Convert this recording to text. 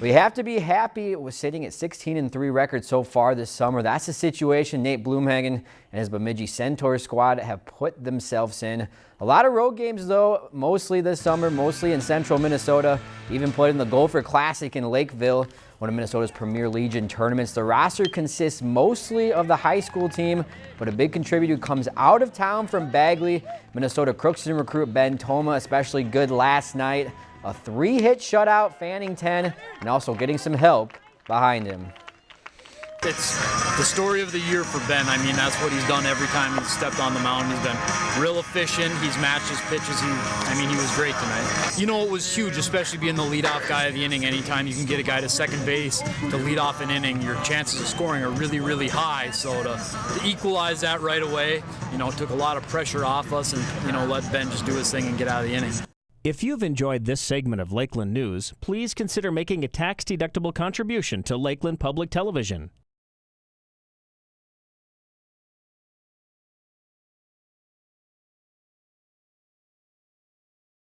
We have to be happy with sitting at 16 and 3 record so far this summer. That's the situation Nate Blumhagen and his Bemidji Centaur squad have put themselves in. A lot of road games though, mostly this summer, mostly in central Minnesota. Even played in the Gopher Classic in Lakeville, one of Minnesota's premier Legion tournaments. The roster consists mostly of the high school team, but a big contributor comes out of town from Bagley. Minnesota Crookston recruit Ben Toma, especially good last night a three-hit shutout, fanning 10, and also getting some help behind him. It's the story of the year for Ben. I mean, that's what he's done every time he's stepped on the mound. He's been real efficient. He's matched his pitches. He, I mean, he was great tonight. You know, it was huge, especially being the leadoff guy of the inning. Anytime you can get a guy to second base to lead off an inning, your chances of scoring are really, really high. So to, to equalize that right away, you know, took a lot of pressure off us and, you know, let Ben just do his thing and get out of the inning. If you've enjoyed this segment of Lakeland News, please consider making a tax-deductible contribution to Lakeland Public Television.